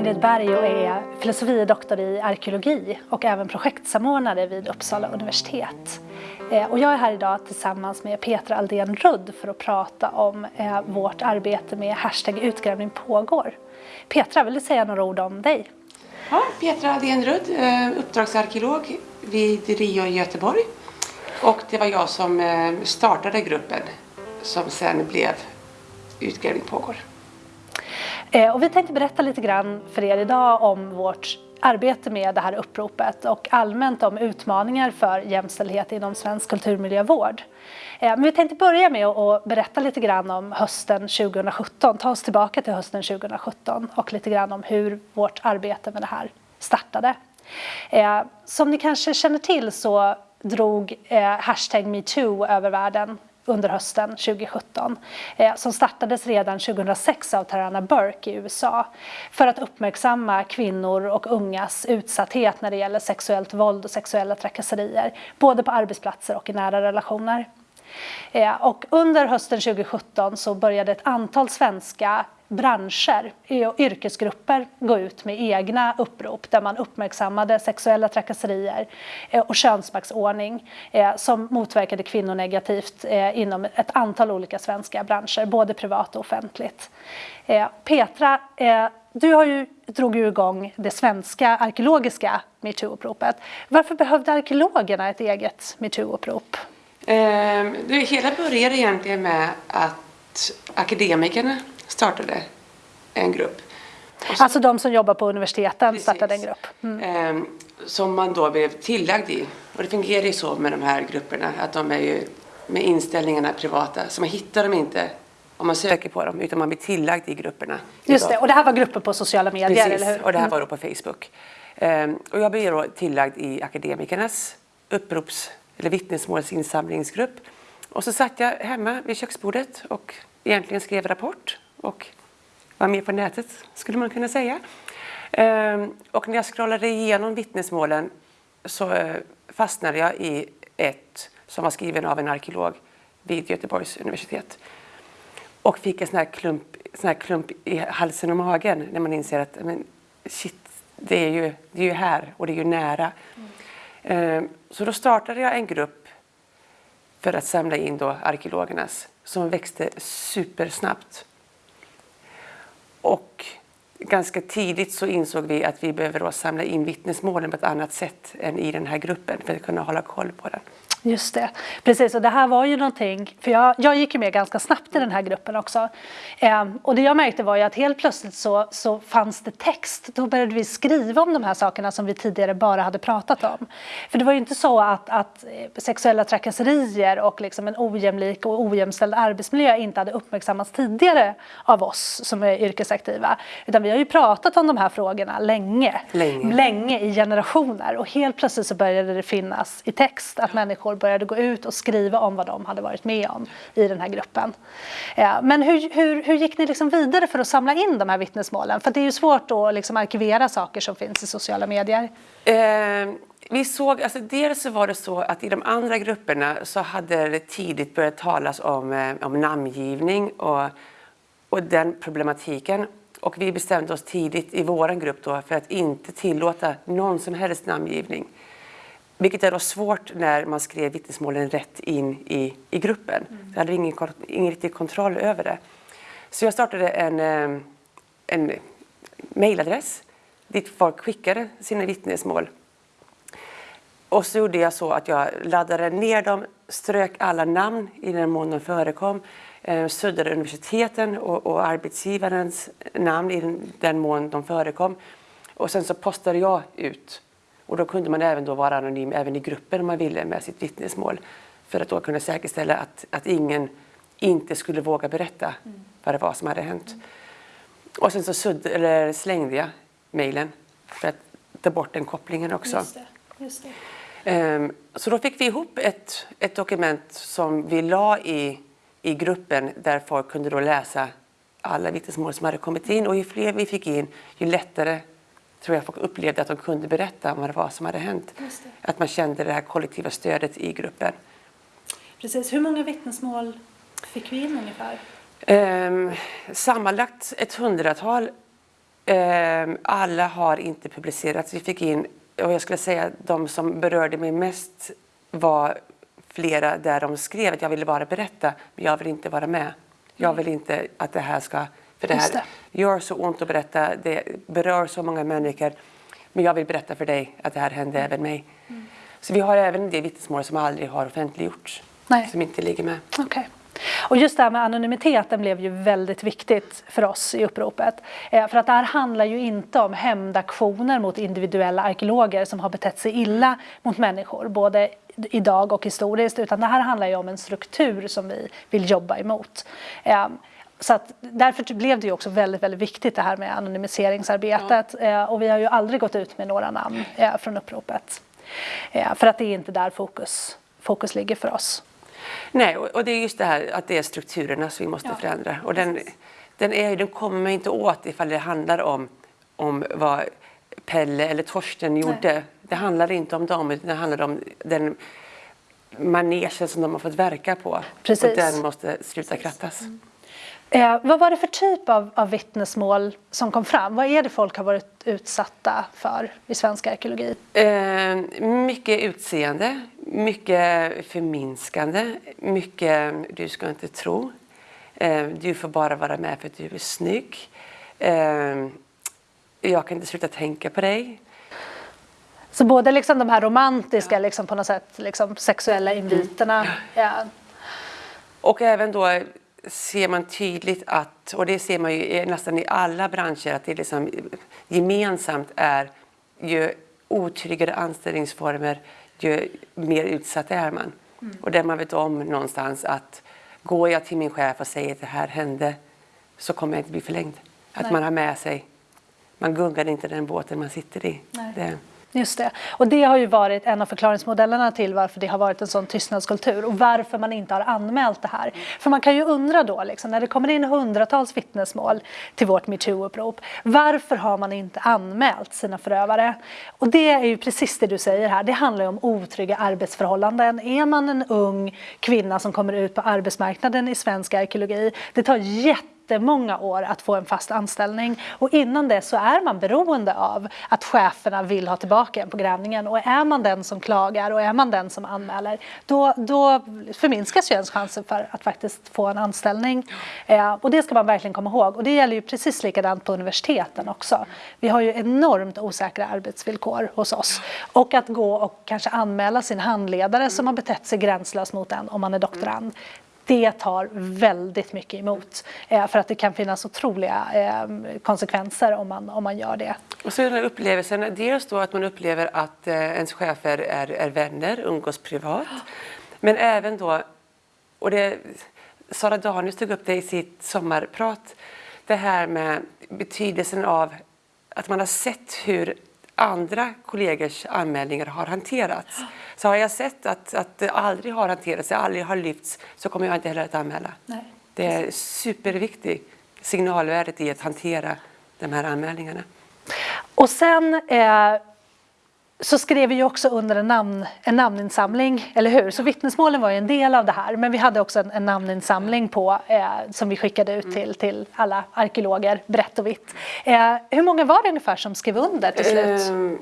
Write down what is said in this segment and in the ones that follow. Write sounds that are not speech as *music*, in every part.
Ingrid Berg och är filosofie i arkeologi och även projektsamordnare vid Uppsala universitet. Eh, och jag är här idag tillsammans med Petra Aldén Rudd för att prata om eh, vårt arbete med hashtag utgrävning pågår. Petra, vill du säga några ord om dig? Ja, Petra Aldén Rudd, eh, uppdragsarkeolog vid RIO i Göteborg. Och det var jag som startade gruppen som sen blev Utgrävning pågår. Eh, och vi tänkte berätta lite grann för er idag om vårt arbete med det här uppropet och allmänt om utmaningar för jämställdhet inom svensk kulturmiljövård. Eh, men vi tänkte börja med att berätta lite grann om hösten 2017, ta oss tillbaka till hösten 2017 och lite grann om hur vårt arbete med det här startade. Eh, som ni kanske känner till så drog hashtag metoo över världen under hösten 2017 eh, som startades redan 2006 av Tarana Burke i USA för att uppmärksamma kvinnor och ungas utsatthet när det gäller sexuellt våld och sexuella trakasserier både på arbetsplatser och i nära relationer. Eh, och under hösten 2017 så började ett antal svenska branscher och yrkesgrupper gå ut med egna upprop där man uppmärksammade sexuella trakasserier eh, och könsmaktsordning eh, som motverkade kvinnor negativt eh, inom ett antal olika svenska branscher, både privat och offentligt. Petra, du har ju, drog ju igång det svenska arkeologiska metoo-uppropet. Varför behövde arkeologerna ett eget metoo-upprop? Eh, det hela började egentligen med att akademikerna startade en grupp. Så, alltså de som jobbar på universiteten precis, startade en grupp? Mm. Eh, som man då blev tillagd i. Och det fungerar ju så med de här grupperna att de är ju med inställningarna privata. Så man hittar dem inte om man söker på dem utan man blir tillagd i grupperna. Just det, och det här var grupper på sociala medier, Precis, eller hur? och det här mm. var då på Facebook. Um, och jag blev då tillagd i akademikernas upprops eller vittnesmålsinsamlingsgrupp. Och så satt jag hemma vid köksbordet och egentligen skrev rapport och var med på nätet skulle man kunna säga. Ehm, och när jag scrollade igenom vittnesmålen så eh, fastnade jag i ett som var skriven av en arkeolog vid Göteborgs universitet. Och fick en sån här klump, sån här klump i halsen och magen när man inser att men, shit, det är, ju, det är ju här och det är ju nära. Mm. Så då startade jag en grupp för att samla in då arkeologernas som växte supersnabbt. Och ganska tidigt så insåg vi att vi behöver då samla in vittnesmålen på ett annat sätt än i den här gruppen för att kunna hålla koll på den. Just det, precis och det här var ju någonting, för jag, jag gick ju med ganska snabbt i den här gruppen också. Eh, och det jag märkte var ju att helt plötsligt så, så fanns det text, då började vi skriva om de här sakerna som vi tidigare bara hade pratat om. För det var ju inte så att, att sexuella trakasserier och liksom en ojämlik och ojämställd arbetsmiljö inte hade uppmärksammats tidigare av oss som är yrkesaktiva. Utan vi har ju pratat om de här frågorna länge, länge, länge i generationer och helt plötsligt så började det finnas i text att människor människor började gå ut och skriva om vad de hade varit med om i den här gruppen. Eh, men hur, hur, hur gick ni liksom vidare för att samla in de här vittnesmålen? För det är ju svårt att liksom arkivera saker som finns i sociala medier. Eh, vi såg, alltså dels så var det så att i de andra grupperna så hade det tidigt börjat talas om, eh, om namngivning och, och den problematiken. Och vi bestämde oss tidigt i vår grupp då för att inte tillåta någon som helst namngivning. Vilket är då svårt när man skrev vittnesmålen rätt in i, i gruppen. Mm. Jag hade ingen, ingen riktig kontroll över det. Så jag startade en, eh, en mejladress dit folk skickade sina vittnesmål. Och så gjorde jag så att jag laddade ner dem, strök alla namn i den mån de förekom, eh, suddade universiteten och, och arbetsgivarens namn i den, den mån de förekom. Och sen så postade jag ut och då kunde man även då vara anonym även i gruppen om man ville med sitt vittnesmål. För att då kunna säkerställa att, att ingen inte skulle våga berätta mm. vad det var som hade hänt. Mm. Och sen så sudd, eller slängde jag mejlen för att ta bort den kopplingen också. Just det. Just det. Um, så då fick vi ihop ett, ett dokument som vi la i, i gruppen där folk kunde då läsa alla vittnesmål som hade kommit in och ju fler vi fick in ju lättare tror jag folk upplevde att de kunde berätta om vad det var som hade hänt. Att man kände det här kollektiva stödet i gruppen. Precis. Hur många vittnesmål fick vi in ungefär? Um, sammanlagt ett hundratal Eh, alla har inte publicerats. Vi fick in, och jag skulle säga att de som berörde mig mest var flera där de skrev att jag ville bara berätta, men jag vill inte vara med. Jag vill inte att det här ska... För det här det. gör så ont att berätta, det berör så många människor. Men jag vill berätta för dig att det här hände mm. även mig. Mm. Så vi har även det vittnesmål som aldrig har offentliggjorts. Nej. Som inte ligger med. Okay. Och just det här med anonymiteten blev ju väldigt viktigt för oss i uppropet. Eh, för att det här handlar ju inte om hämndaktioner mot individuella arkeologer som har betett sig illa mot människor, både idag och historiskt, utan det här handlar ju om en struktur som vi vill jobba emot. Eh, så att därför blev det ju också väldigt, väldigt viktigt det här med anonymiseringsarbetet ja. Eh, och vi har ju aldrig gått ut med några namn från uppropet. För att det är inte där fokus, fokus ligger för oss. Nej, och det är just det här att det är strukturerna som vi måste ja. förändra. Och den, den, är, den kommer man inte åt ifall det handlar om, om vad Pelle eller Torsten gjorde. Nej. Det handlar inte om dem, utan det handlar om den manegen som de har fått verka på. Precis. Och den måste sluta krattas. Mm. Eh, vad var det för typ av, av vittnesmål som kom fram? Vad är det folk har varit utsatta för i svensk arkeologi? Eh, mycket utseende, mycket förminskande, mycket du ska inte tro. Eh, du får bara vara med för att du är snygg. Eh, jag kan inte sluta tänka på dig. Så både liksom de här romantiska, liksom på något sätt, liksom sexuella inviterna. Mm. Ja. Och även då ser man tydligt att, och det ser man ju nästan i alla branscher, att det liksom gemensamt är ju otryggare anställningsformer, ju mer utsatt är man. Mm. Och där man vet om någonstans att går jag till min chef och säger att det här hände så kommer jag inte bli förlängd. Att Nej. man har med sig, man gungar inte den båten man sitter i. Det, Just det. Och det har ju varit en av förklaringsmodellerna till varför det har varit en sån tystnadskultur och varför man inte har anmält det här. För man kan ju undra då, liksom, när det kommer in hundratals vittnesmål till vårt metoo-upprop, varför har man inte anmält sina förövare? Och det är ju precis det du säger här, det handlar ju om otrygga arbetsförhållanden. Är man en ung kvinna som kommer ut på arbetsmarknaden i svensk arkeologi, det tar jätte jättemånga år att få en fast anställning. Och innan det så är man beroende av att cheferna vill ha tillbaka en på grävningen. Och är man den som klagar och är man den som anmäler då, då förminskas ju ens chanser för att faktiskt få en anställning. Eh, och det ska man verkligen komma ihåg. Och det gäller ju precis likadant på universiteten också. Vi har ju enormt osäkra arbetsvillkor hos oss. Och att gå och kanske anmäla sin handledare som har betett sig gränslöst mot en om man är doktorand det tar väldigt mycket emot eh, för att det kan finnas otroliga eh, konsekvenser om man, om man gör det. Och så den här upplevelsen, dels då att man upplever att eh, ens chefer är, är vänner, umgås privat, men även då, och det, Sara Danius tog upp det i sitt sommarprat, det här med betydelsen av att man har sett hur andra kollegors anmälningar har hanterats. Så har jag sett att, att det aldrig har hanterats, aldrig har lyfts, så kommer jag inte heller att anmäla. Nej. Det är superviktigt signalvärdet i att hantera de här anmälningarna. Och sen eh, så skrev vi ju också under en, namn, en namninsamling, eller hur? Så vittnesmålen var ju en del av det här, men vi hade också en, en namninsamling på, eh, som vi skickade ut till, till alla arkeologer, brett och vitt. Eh, hur många var det ungefär som skrev under till slut? Ehm,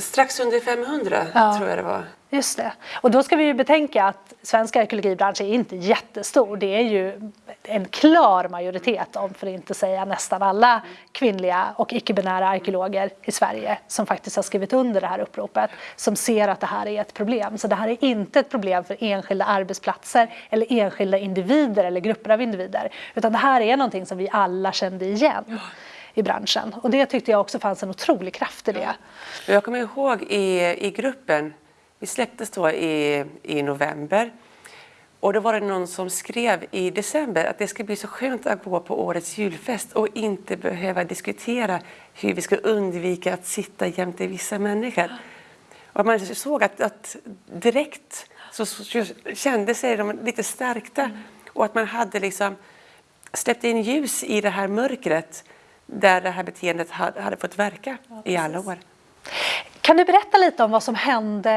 Strax under 500 ja. tror jag det var. Just det. Och då ska vi ju betänka att svensk arkeologibransch är inte jättestor. Det är ju en klar majoritet, om för att inte säga nästan alla kvinnliga och icke-binära arkeologer i Sverige som faktiskt har skrivit under det här uppropet, som ser att det här är ett problem. Så det här är inte ett problem för enskilda arbetsplatser eller enskilda individer eller grupper av individer, utan det här är någonting som vi alla kände igen i branschen. Och det tyckte jag också fanns en otrolig kraft i det. Jag kommer ihåg i, i gruppen vi släpptes då i, i november och då var det någon som skrev i december att det ska bli så skönt att gå på årets julfest och inte behöva diskutera hur vi ska undvika att sitta jämte vissa människor. Och man såg att, att direkt så, så kände sig de lite stärkta mm. och att man hade liksom släppt in ljus i det här mörkret där det här beteendet hade, fått verka ja, i alla år. Kan du berätta lite om vad som hände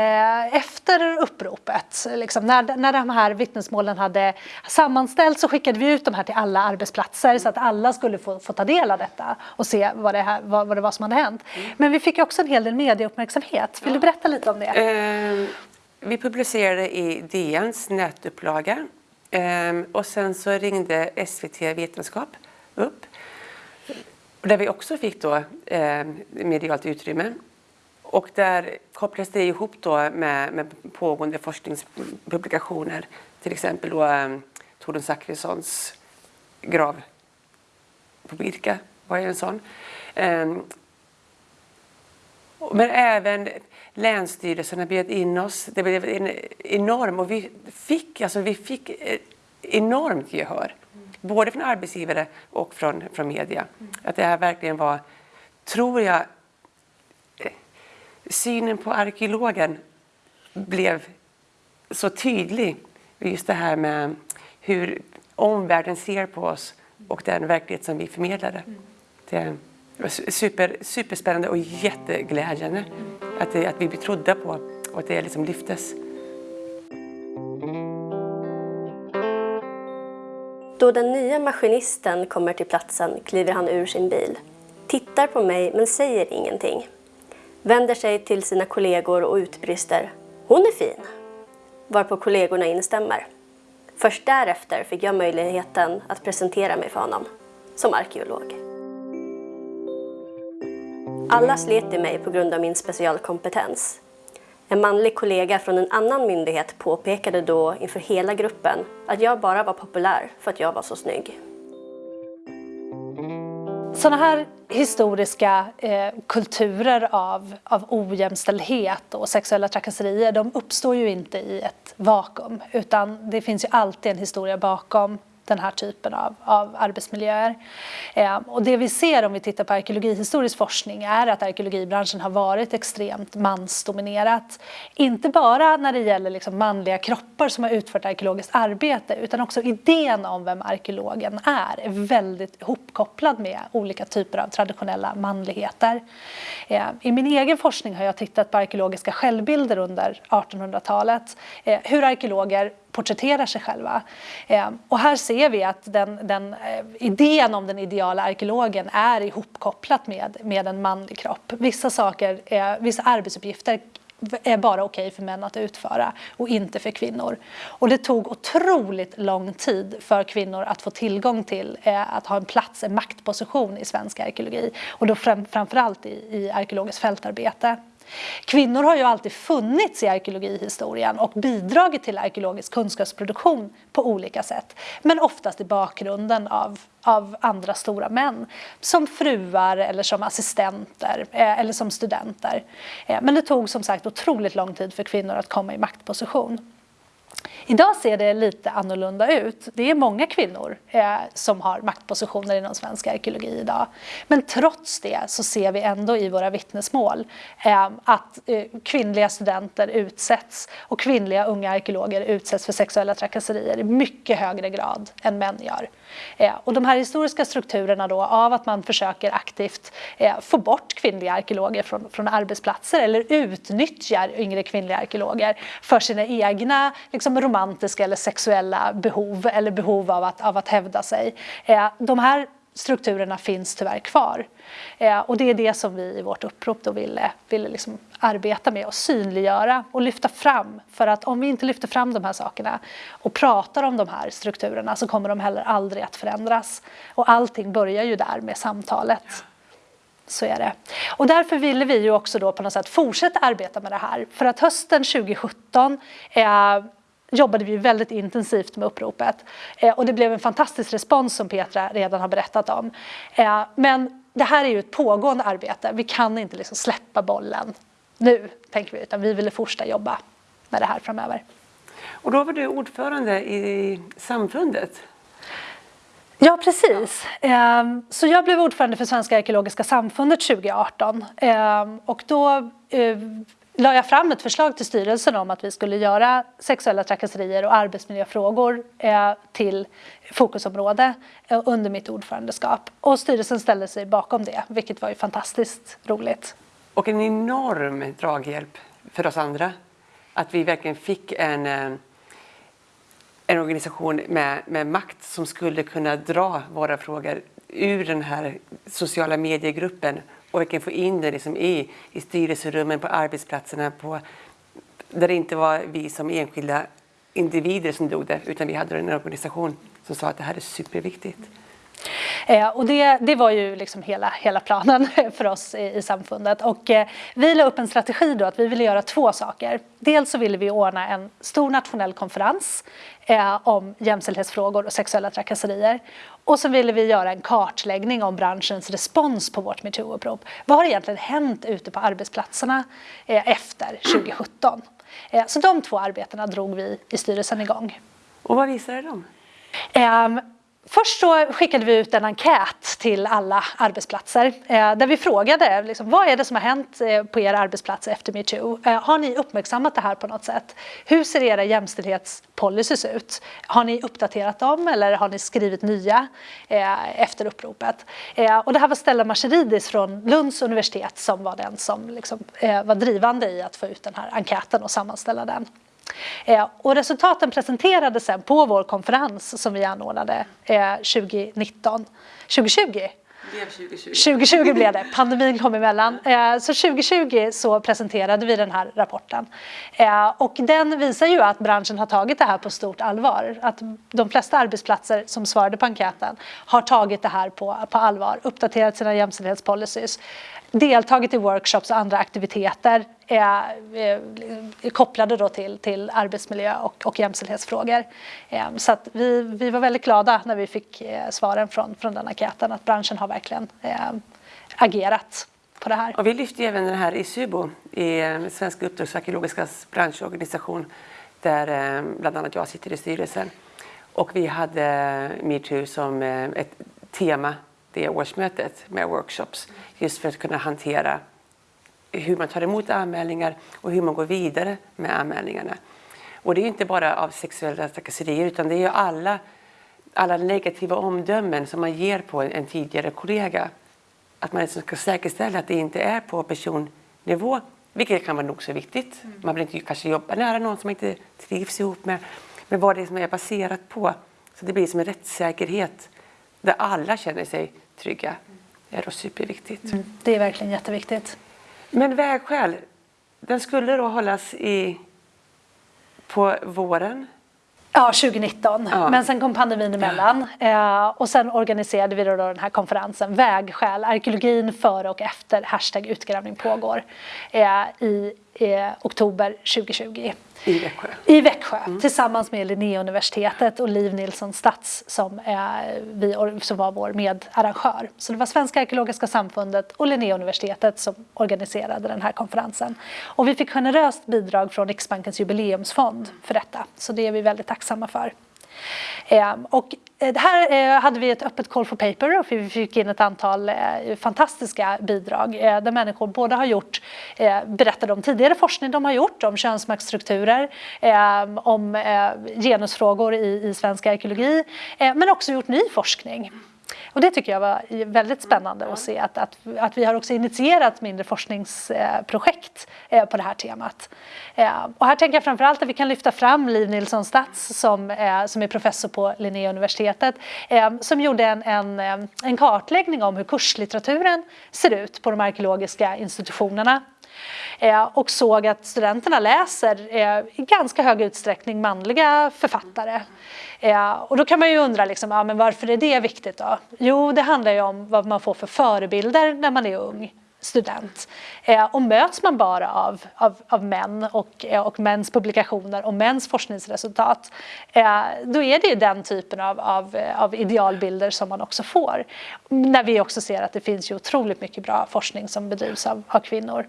efter uppropet? Liksom när, när de här vittnesmålen hade sammanställts så skickade vi ut de här till alla arbetsplatser så att alla skulle få, få ta del av detta och se vad det, här, vad, vad det var som hade hänt. Mm. Men vi fick också en hel del medieuppmärksamhet. Vill ja. du berätta lite om det? Eh, vi publicerade i DNs nätupplaga eh, och sen så ringde SVT Vetenskap upp där vi också fick då, eh, medialt utrymme. Och där kopplas det ihop då med, med pågående forskningspublikationer. Till exempel då eh, Torun Zachrissons grav på Birka var ju en sån. Eh, men även länsstyrelserna bjöd in oss. Det blev en enorm och vi fick, alltså vi fick eh, enormt gehör. Både från arbetsgivare och från, från media. Att det här verkligen var, tror jag, synen på arkeologen blev så tydlig. Just det här med hur omvärlden ser på oss och den verklighet som vi förmedlade. Det var super, superspännande och jätteglädjande att, det, att vi blir trodda på och att det liksom lyftes. Då den nya maskinisten kommer till platsen kliver han ur sin bil, tittar på mig men säger ingenting vänder sig till sina kollegor och utbrister ”Hon är fin!” varpå kollegorna instämmer. Först därefter fick jag möjligheten att presentera mig för honom som arkeolog. Alla slet i mig på grund av min specialkompetens. En manlig kollega från en annan myndighet påpekade då inför hela gruppen att jag bara var populär för att jag var så snygg. Sådana här historiska eh, kulturer av, av ojämställdhet och sexuella trakasserier de uppstår ju inte i ett vakuum utan det finns ju alltid en historia bakom den här typen av, av arbetsmiljöer. Eh, och det vi ser om vi tittar på arkeologihistorisk forskning är att arkeologibranschen har varit extremt mansdominerat. Inte bara när det gäller liksom manliga kroppar som har utfört arkeologiskt arbete utan också idén om vem arkeologen är är väldigt ihopkopplad med olika typer av traditionella manligheter. Eh, I min egen forskning har jag tittat på arkeologiska självbilder under 1800-talet. Eh, hur arkeologer porträtterar sig själva. Eh, och här ser vi att den, den eh, idén om den ideala arkeologen är ihopkopplat med, med en manlig kropp. Vissa saker, vissa arbetsuppgifter är bara okej okay för män att utföra och inte för kvinnor. Och det tog otroligt lång tid för kvinnor att få tillgång till eh, att ha en plats, en maktposition i svensk arkeologi och då fram, framförallt i, i arkeologiskt fältarbete. Kvinnor har ju alltid funnits i arkeologihistorien och bidragit till arkeologisk kunskapsproduktion på olika sätt. Men oftast i bakgrunden av, av andra stora män. Som fruar eller som assistenter eh, eller som studenter. Eh, men det tog som sagt otroligt lång tid för kvinnor att komma i maktposition. Idag ser det lite annorlunda ut. Det är många kvinnor eh, som har maktpositioner inom svensk arkeologi idag. Men trots det så ser vi ändå i våra vittnesmål eh, att eh, kvinnliga studenter utsätts och kvinnliga unga arkeologer utsätts för sexuella trakasserier i mycket högre grad än män gör. Eh, och de här historiska strukturerna då av att man försöker aktivt eh, få bort kvinnliga arkeologer från, från arbetsplatser eller utnyttjar yngre kvinnliga arkeologer för sina egna liksom, romantiska romantiska eller sexuella behov eller behov av att, av att hävda sig. Eh, de här strukturerna finns tyvärr kvar. Eh, och det är det som vi i vårt upprop då ville, ville liksom arbeta med och synliggöra och lyfta fram. För att om vi inte lyfter fram de här sakerna och pratar om de här strukturerna så kommer de heller aldrig att förändras. Och allting börjar ju där med samtalet. Så är det. Och därför ville vi ju också då på något sätt fortsätta arbeta med det här. För att hösten 2017 eh, jobbade vi väldigt intensivt med uppropet. Eh, och det blev en fantastisk respons som Petra redan har berättat om. Eh, men det här är ju ett pågående arbete. Vi kan inte liksom släppa bollen nu, tänker vi, utan vi ville fortsätta jobba med det här framöver. Och då var du ordförande i samfundet. Ja, precis. Ehm, så jag blev ordförande för Svenska arkeologiska samfundet 2018 ehm, och då eh, la jag fram ett förslag till styrelsen om att vi skulle göra sexuella trakasserier och arbetsmiljöfrågor eh, till fokusområde eh, under mitt ordförandeskap. Och styrelsen ställde sig bakom det, vilket var ju fantastiskt roligt. och en enorm draghjälp för oss andra. Att vi verkligen fick en, eh, en organisation med, med makt som skulle kunna dra våra frågor ur den här sociala mediegruppen och verkligen få in det liksom i, i styrelserummen, på arbetsplatserna, på, där det inte var vi som enskilda individer som dog det, utan vi hade en organisation som sa att det här är superviktigt. Eh, och det, det var ju liksom hela, hela planen *laughs* för oss i, i samfundet. Och, eh, vi la upp en strategi då att vi ville göra två saker. Dels så ville vi ordna en stor nationell konferens eh, om jämställdhetsfrågor och sexuella trakasserier. Och så ville vi göra en kartläggning om branschens respons på vårt metoo-upprop. Vad har egentligen hänt ute på arbetsplatserna efter 2017? Eh, så de två arbetena drog vi i styrelsen igång. Och vad visade de? Ehm, Först så skickade vi ut en enkät till alla arbetsplatser eh, där vi frågade liksom, vad är det som har hänt eh, på er arbetsplats efter metoo? Eh, har ni uppmärksammat det här på något sätt? Hur ser era jämställdhetspolicys ut? Har ni uppdaterat dem eller har ni skrivit nya efter uppropet? Och det här var Stella Marceridis från Lunds universitet som var den som liksom, var drivande i att få ut den här enkäten och sammanställa den. Eh, och resultaten presenterades sen på vår konferens som vi anordnade eh, 2019, 2020 2020. 2020 blev det, *laughs* pandemin kom emellan. Eh, så 2020 så presenterade vi den här rapporten. Eh, och den visar ju att branschen har tagit det här på stort allvar. Att de flesta arbetsplatser som svarade på enkäten har tagit det här på, på allvar, uppdaterat sina jämställdhetspolicys, deltagit i workshops och andra aktiviteter eh, eh, kopplade då till, till arbetsmiljö och, och jämställdhetsfrågor. Eh, så att vi, vi var väldigt glada när vi fick eh, svaren från, från den enkäten att branschen har verkligen eh, agerat på det här. Och vi lyfte även det här i SUBO, i eh, Svenska uppdragsarkeologiska branschorganisation, där bland annat jag sitter i styrelsen. Och vi hade metoo som ett tema det årsmötet med workshops just för att kunna hantera hur man tar emot anmälningar och hur man går vidare med anmälningarna. Och det är inte bara av sexuella trakasserier utan det är alla, alla negativa omdömen som man ger på en, tidigare kollega. Att man liksom ska säkerställa att det inte är på personnivå, vilket kan vara nog så viktigt. Mm. Man vill inte kanske jobba nära någon som man inte trivs ihop med. Men vad det är som är baserat på. Så det blir som en rättssäkerhet där alla känner sig trygga. Det är då superviktigt. Mm, det är verkligen jätteviktigt. Men vägskäl, den skulle då hållas i, på våren Ja, 2019. Ja. Men sen kom pandemin emellan eh, och sen organiserade vi då den här konferensen Vägskäl, arkeologin före och efter hashtag utgrävning pågår eh, i eh, oktober 2020. I Växjö? I Växjö, mm. tillsammans med Linnéuniversitetet och Liv Nilsson Stats som, eh, vi, som var vår medarrangör. Så det var Svenska arkeologiska samfundet och Linnéuniversitetet som organiserade den här konferensen. Och vi fick generöst bidrag från Riksbankens jubileumsfond för detta, så det är vi väldigt tacksamma för. Ehm, och eh, här eh, hade vi ett öppet call for paper och vi fick in ett antal eh, fantastiska bidrag där människor både har gjort, berättade om tidigare forskning de har gjort om könsmaktsstrukturer, ehm, om genusfrågor i svensk arkeologi, men också gjort ny forskning. Och det tycker jag var väldigt spännande att se att, att, att vi har också initierat mindre forskningsprojekt eh, på det här temat. Eh, och här tänker jag framförallt att vi kan lyfta fram Liv Nilsson Stats som, eh, som är professor på Linnéuniversitetet som gjorde en, en, en kartläggning om hur kurslitteraturen ser ut på de arkeologiska institutionerna Eh, och såg att studenterna läser eh, i ganska hög utsträckning manliga författare. Eh, och då kan man ju undra liksom, ja, men varför är det viktigt då? Jo, det handlar ju om vad man får för förebilder när man är ung student. Eh, och möts man bara av, av, av män och, eh, och mäns publikationer och mäns forskningsresultat, eh, då är det ju den typen av, av, av idealbilder som man också får. När vi också ser att det finns ju otroligt mycket bra forskning som bedrivs av, av kvinnor.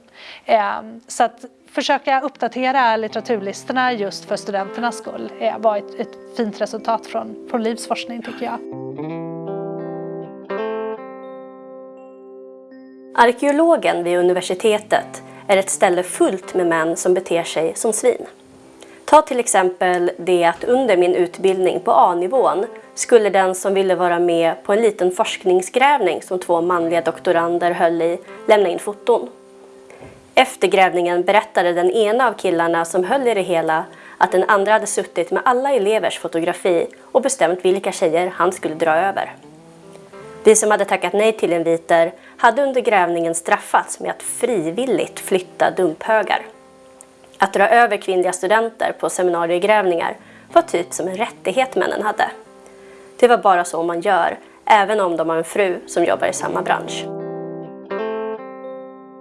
Så att försöka uppdatera litteraturlistorna just för studenternas skull var ett, ett fint resultat från, från Livs forskning tycker jag. Arkeologen vid universitetet är ett ställe fullt med män som beter sig som svin. Ta till exempel det att under min utbildning på A-nivån skulle den som ville vara med på en liten forskningsgrävning som två manliga doktorander höll i lämna in foton. Efter grävningen berättade den ena av killarna som höll i det hela att den andra hade suttit med alla elevers fotografi och bestämt vilka tjejer han skulle dra över. Vi som hade tackat nej till inviter hade under grävningen straffats med att frivilligt flytta dumphögar. Att dra över kvinnliga studenter på seminariegrävningar var typ som en rättighet männen hade. Det var bara så man gör, även om de har en fru som jobbar i samma bransch.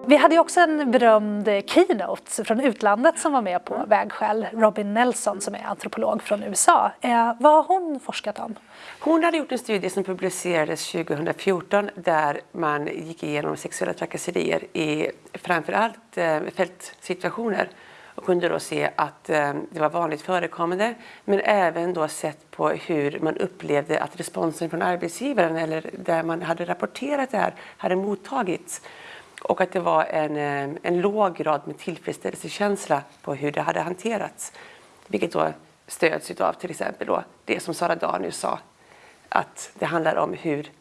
Vi hade också en berömd keynote från utlandet som var med på vägskäl. Robin Nelson som är antropolog från USA. Eh, vad har hon forskat om? Hon hade gjort en studie som publicerades 2014 där man gick igenom sexuella trakasserier i framförallt eh, fältsituationer och kunde då se att eh, det var vanligt förekommande men även då sett på hur man upplevde att responsen från arbetsgivaren eller där man hade rapporterat det här hade mottagits och att det var en, eh, en låg grad med tillfredsställelsekänsla på hur det hade hanterats. Vilket då stöds av till exempel då det som Sara Danius sa, att det handlar om hur,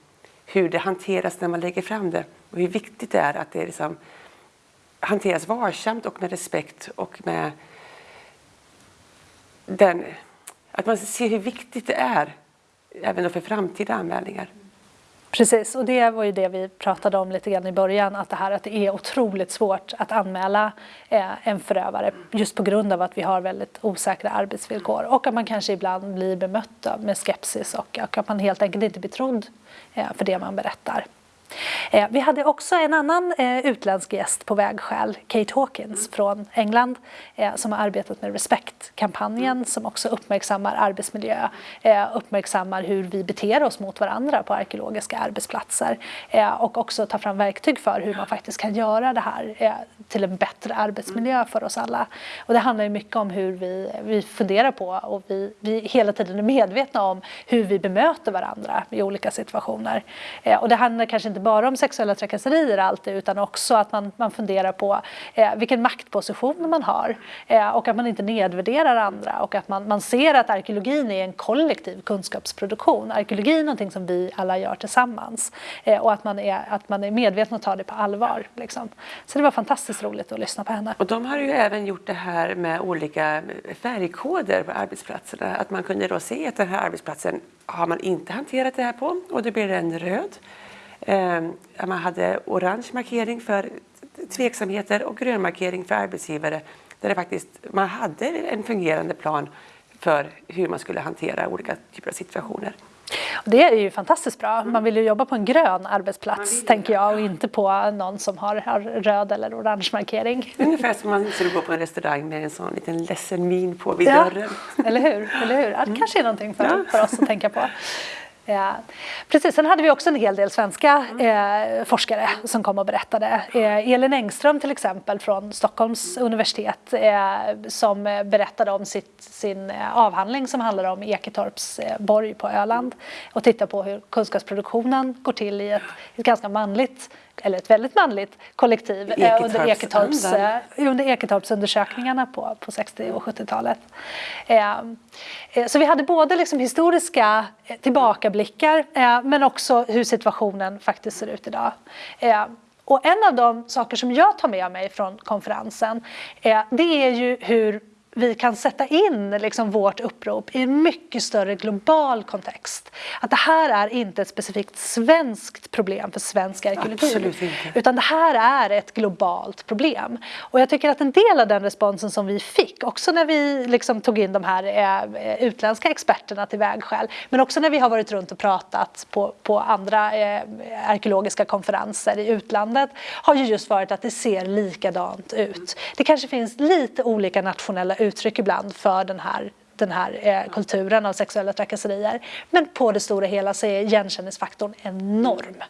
hur det hanteras när man lägger fram det och hur viktigt det är att det liksom hanteras varsamt och med respekt och med den, att man ser hur viktigt det är även för framtida anmälningar. Precis, och det var ju det vi pratade om lite grann i början, att det här att det är otroligt svårt att anmäla eh, en förövare just på grund av att vi har väldigt osäkra arbetsvillkor och att man kanske ibland blir bemött med skepsis och, att man helt enkelt inte blir trodd eh, för det man berättar. Eh, vi hade också en annan eh, utländsk gäst på vägskäl, Kate Hawkins från England, eh, som har arbetat med Respect-kampanjen som också uppmärksammar arbetsmiljö, uppmärksammar hur vi beter oss mot varandra på arkeologiska arbetsplatser och också tar fram verktyg för hur man faktiskt kan göra det här till en bättre arbetsmiljö för oss alla. Och det handlar mycket om hur vi, vi funderar på och vi, vi hela tiden är medvetna om hur vi bemöter varandra i olika situationer. Och det handlar kanske inte bara om sexuella trakasserier alltid utan också att man, man funderar på eh, vilken maktposition man har eh, och att man inte nedvärderar andra och att man, man ser att arkeologin är en kollektiv kunskapsproduktion. Arkeologi är någonting som vi alla gör tillsammans eh, och att man, är, att man är medveten och tar det på allvar. Liksom. Så det var fantastiskt roligt att lyssna på henne. Och de har ju även gjort det här med olika färgkoder på arbetsplatserna. Att man kunde då se att den här arbetsplatsen har man inte hanterat det här på och då blir den röd. Ehm, man hade orange markering för tveksamheter och grön markering för arbetsgivare där det faktiskt, man hade en fungerande plan för hur man skulle hantera olika typer av situationer. Det är ju fantastiskt bra. Man vill ju jobba på en grön arbetsplats tänker jag och inte på någon som har, har röd eller orange markering. *laughs* Ungefär som man skulle gå på en restaurang med en sån liten ledsen min på vid ja, dörren. Eller hur? Eller hur? Det kanske är någonting för, ja. för oss att tänka på. *laughs* Ja. precis, sen hade vi också en hel del svenska eh, forskare som kom och berättade. Eh, Elin Engström till exempel från Stockholms universitet eh, som berättade om sitt, sin eh, avhandling som handlar om Eketorps eh, borg på Öland och tittar på hur kunskapsproduktionen går till i ett, ett ganska manligt eller ett väldigt manligt kollektiv eh, under, Eketorps, eh, under Eketorpsundersökningarna på, på 60 och 70-talet. Eh, så vi hade både liksom historiska tillbakablickar men också hur situationen faktiskt ser ut idag. och en av de saker som jag tar med mig från konferensen det är ju hur vi kan sätta in liksom vårt upprop i en mycket större global kontext. Att det här är inte ett specifikt svenskt problem för svensk arkeologi. Utan det här är ett globalt problem. Och jag tycker att en del av den responsen som vi fick, också när vi liksom tog in de här eh, utländska experterna till vägskäl, men också när vi har varit runt och pratat på, på andra eh, arkeologiska konferenser i utlandet, har ju just varit att det ser likadant ut. Det kanske finns lite olika nationella uttryck ibland för den här den här eh, kulturen av sexuella trakasserier. Men på det stora hela så är igenkänningsfaktorn enorm.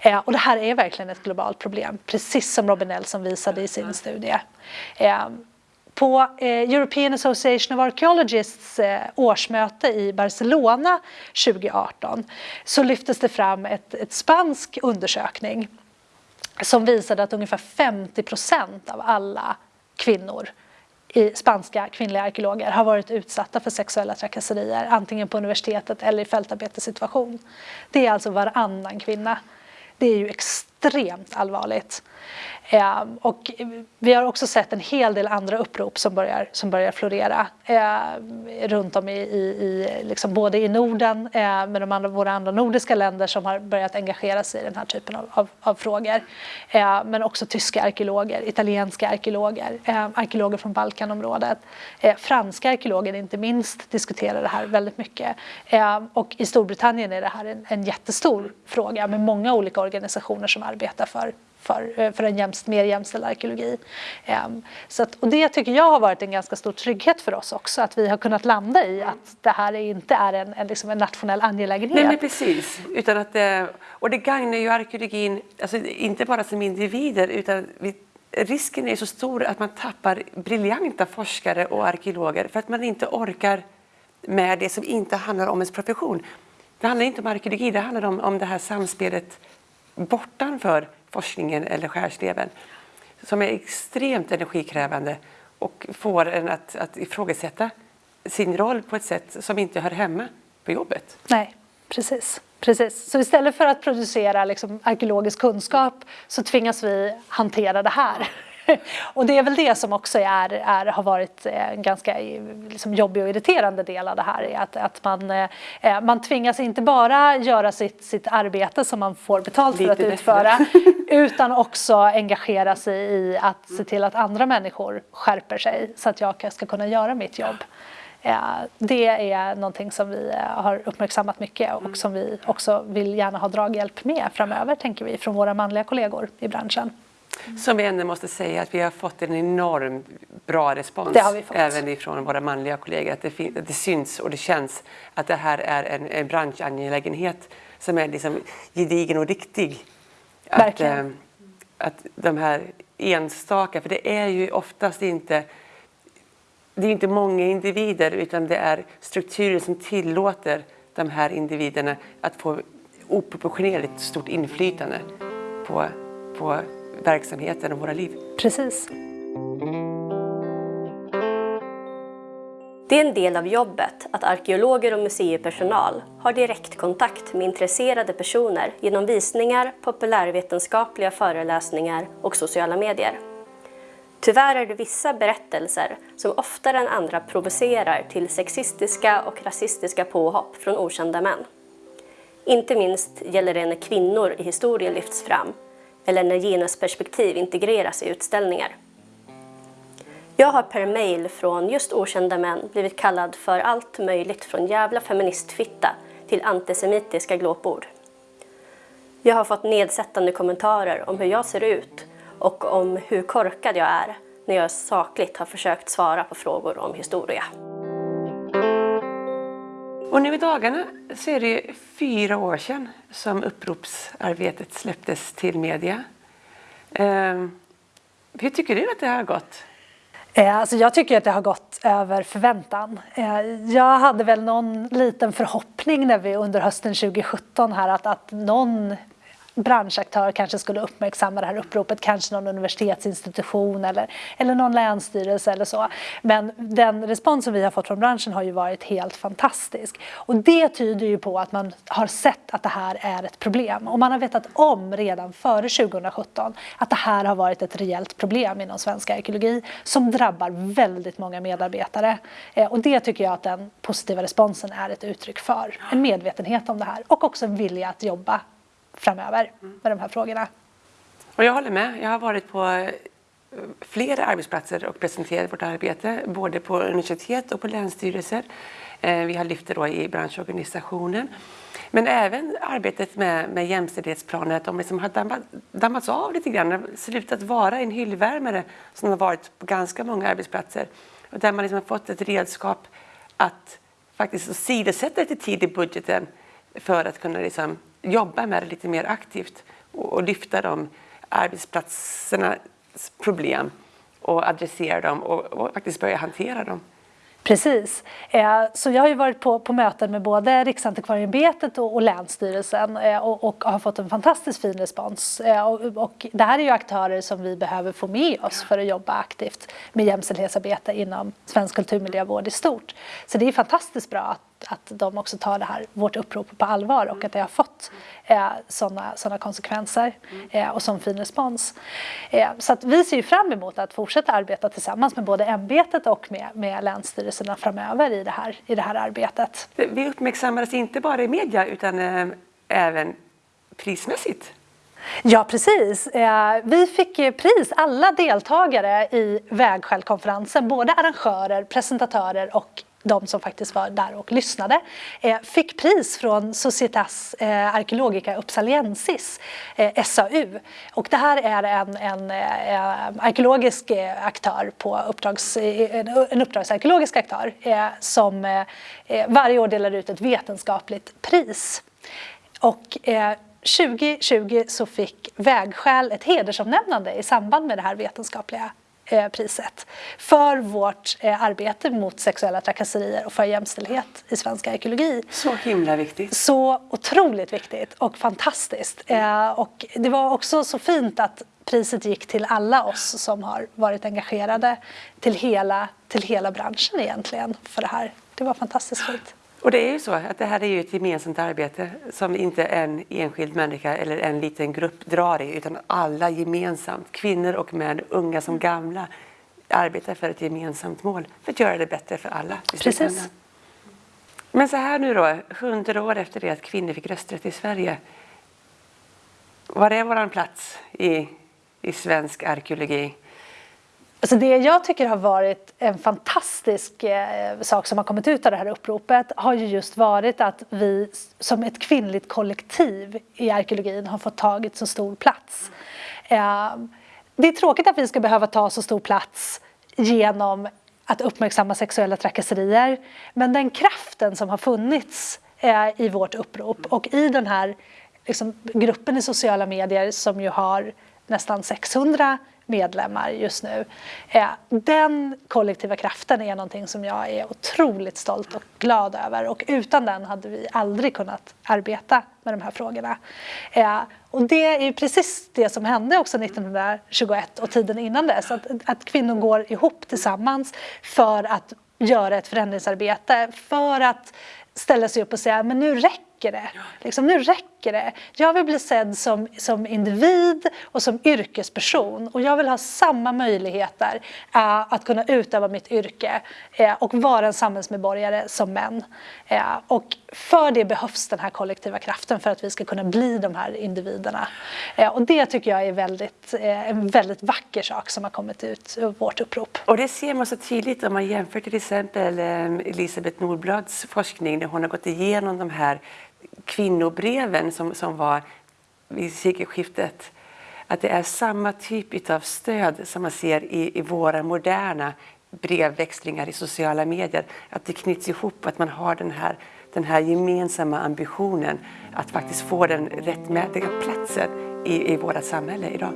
Eh, och det här är verkligen ett globalt problem, precis som Robin Nelson visade i sin studie. Eh, på eh, European Association of Archaeologists eh, årsmöte i Barcelona 2018 så lyftes det fram ett, ett spansk undersökning som visade att ungefär 50 procent av alla kvinnor i spanska kvinnliga arkeologer har varit utsatta för sexuella trakasserier antingen på universitetet eller i fältarbetessituation. Det är alltså varannan kvinna. Det är ju extremt extremt allvarligt. Eh, och vi har också sett en hel del andra upprop som börjar, som börjar florera eh, runt om i, i, i liksom både i Norden eh, med de andra, våra andra nordiska länder som har börjat engagera sig i den här typen av, av, av frågor. Eh, men också tyska arkeologer, italienska arkeologer, eh, arkeologer från Balkanområdet. Eh, franska arkeologer inte minst diskuterar det här väldigt mycket. Ehm, och i Storbritannien är det här en, en jättestor fråga med många olika organisationer som arbetar för för, eh, för en jämst, mer jämställd arkeologi. Ehm, så att, och det tycker jag har varit en ganska stor trygghet för oss också, att vi har kunnat landa i att det här inte är en, en, liksom en nationell angelägenhet. Nej, men precis. Utan att, eh, och det gagnar ju arkeologin, alltså inte bara som individer, utan vi, risken är så stor att man tappar briljanta forskare och arkeologer för att man inte orkar med det som inte handlar om ens profession. Det handlar inte om arkeologi, det handlar om, om det här samspelet bortanför forskningen eller skärsleven som är extremt energikrävande och får en att, att ifrågasätta sin roll på ett sätt som inte hör hemma på jobbet. Nej, precis. Precis. Så istället för att producera liksom, arkeologisk kunskap så tvingas vi hantera det här. *laughs* och det är väl det som också är, är, har varit en ganska liksom, jobbig och irriterande del av det här. Att, att man, eh, man tvingas inte bara göra sitt, sitt arbete som man får betalt Lite för att utföra *laughs* utan också engagera sig i att se till att andra människor skärper sig så att jag ska kunna göra mitt jobb. Eh, det är någonting som vi eh, har uppmärksammat mycket och som vi också vill gärna ha draghjälp med framöver tänker vi från våra manliga kollegor i branschen. Som vi ändå måste säga att vi har fått en enorm bra respons även ifrån våra manliga kollegor. Att det, att det syns och det känns att det här är en, en branschangelägenhet som är liksom gedigen och riktig. Att, äh, att de här enstaka, för det är ju oftast inte det är inte många individer utan det är strukturer som tillåter de här individerna att få oproportionerligt stort inflytande på, på verksamheten och våra liv. Precis. Det är en del av jobbet att arkeologer och museipersonal har direktkontakt med intresserade personer genom visningar, populärvetenskapliga föreläsningar och sociala medier. Tyvärr är det vissa berättelser som oftare än andra provocerar till sexistiska och rasistiska påhopp från okända män. Inte minst gäller det när kvinnor i historien lyfts fram eller när genusperspektiv integreras i utställningar. Jag har per mail från just okända män blivit kallad för allt möjligt från jävla feministfitta till antisemitiska glåpord. Jag har fått nedsättande kommentarer om hur jag ser ut och om hur korkad jag är när jag sakligt har försökt svara på frågor om historia. Och nu i dagarna så är det fyra år sedan som uppropsarbetet släpptes till media. Eh, hur tycker du att det har gått? Eh, alltså jag tycker att det har gått över förväntan. Eh, jag hade väl någon liten förhoppning när vi under hösten 2017 här att, att någon branschaktör kanske skulle uppmärksamma det här uppropet, kanske någon universitetsinstitution eller, eller någon länsstyrelse eller så. Men den respons som vi har fått från branschen har ju varit helt fantastisk. Och det tyder ju på att man har sett att det här är ett problem. Och man har vetat om redan före 2017 att det här har varit ett reellt problem inom svensk arkeologi som drabbar väldigt många medarbetare. Eh, och det tycker jag att den positiva responsen är ett uttryck för. En medvetenhet om det här och också en vilja att jobba framöver med de här frågorna. Och jag håller med. Jag har varit på eh, flera arbetsplatser och presenterat vårt arbete, både på universitet och på länsstyrelser. Eh, vi har lyft det då i branschorganisationen. Men även arbetet med, med jämställdhetsplaner, att de liksom har dammat, dammats av lite grann, slutat vara en hyllvärmare som har varit på ganska många arbetsplatser. Och där man liksom har fått ett redskap att faktiskt sidosätta lite tid i budgeten för att kunna liksom jobba med det lite mer aktivt och, och lyfta de arbetsplatsernas problem och adressera dem och, och faktiskt börja hantera dem. Precis. Eh, så jag har ju varit på, på möten med både Riksantikvarieämbetet och, och Länsstyrelsen eh, och, och, har fått en fantastiskt fin respons. Eh, och, och, det här är ju aktörer som vi behöver få med oss för att jobba aktivt med jämställdhetsarbete inom svensk kulturmiljövård i stort. Så det är fantastiskt bra att att de också tar det här, vårt upprop på allvar och att det har fått eh, sådana såna konsekvenser eh, och sån fin respons. Eh, så att vi ser fram emot att fortsätta arbeta tillsammans med både ämbetet och med, med länsstyrelserna framöver i det, här, i det här arbetet. Vi uppmärksammades inte bara i media utan eh, även prismässigt. Ja, precis. Eh, vi fick pris, alla deltagare i Vägskäl-konferensen, både arrangörer, presentatörer och de som faktiskt var där och lyssnade, eh, fick pris från Societas eh, Archaeologica Uppsaliensis, eh, SAU. Och det här är en, en arkeologisk aktör på uppdrags, en uppdragsarkeologisk aktör som varje år delar ut ett vetenskapligt pris. Och 2020 så fick Vägskäl ett hedersomnämnande i samband med det här vetenskapliga priset för vårt eh, arbete mot sexuella trakasserier och för jämställdhet i svensk arkeologi. Så himla viktigt. Så otroligt viktigt och fantastiskt. Eh, och det var också så fint att priset gick till alla oss som har varit engagerade, till hela, till hela branschen egentligen för det här. Det var fantastiskt fint. Och det är ju så att det här är ju ett gemensamt arbete som inte en enskild människa eller en liten grupp drar i utan alla gemensamt, kvinnor och män, unga som gamla, arbetar för ett gemensamt mål för att göra det bättre för alla. Precis. Men så här nu då, hundra år efter det att kvinnor fick rösträtt i Sverige. Var är våran plats i, i svensk arkeologi? Alltså det jag tycker har varit en fantastisk eh, sak som har kommit ut av det här uppropet har ju just varit att vi som ett kvinnligt kollektiv i arkeologin har fått tagit så stor plats. Eh, det är tråkigt att vi ska behöva ta så stor plats genom att uppmärksamma sexuella trakasserier men den kraften som har funnits eh, i vårt upprop och i den här liksom, gruppen i sociala medier som ju har nästan 600 medlemmar just nu. Eh, den kollektiva kraften är någonting som jag är otroligt stolt och glad över och utan den hade vi aldrig kunnat arbeta med de här frågorna. Eh, och det är precis det som hände också 1921 och tiden innan dess, att, att kvinnor går ihop tillsammans för att göra ett förändringsarbete, för att ställa sig upp och säga men nu räcker räcker det. Liksom, nu räcker det. Jag vill bli sedd som, som individ och som yrkesperson och jag vill ha samma möjligheter uh, att kunna utöva mitt yrke uh, och vara en samhällsmedborgare som män. Uh, och för det behövs den här kollektiva kraften för att vi ska kunna bli de här individerna. och det tycker jag är väldigt, en väldigt vacker sak som har kommit ut ur vårt upprop. Och det ser man så tydligt om man jämför till exempel Elisabeth Nordblads forskning när hon har gått igenom de här kvinnobreven som, som var vid sekelskiftet. Att det är samma typ av stöd som man ser i, i våra moderna brevväxlingar i sociala medier. Att det knyts ihop, att man har den här, den här gemensamma ambitionen att faktiskt få den rättmätiga platsen i, i vårt samhälle idag.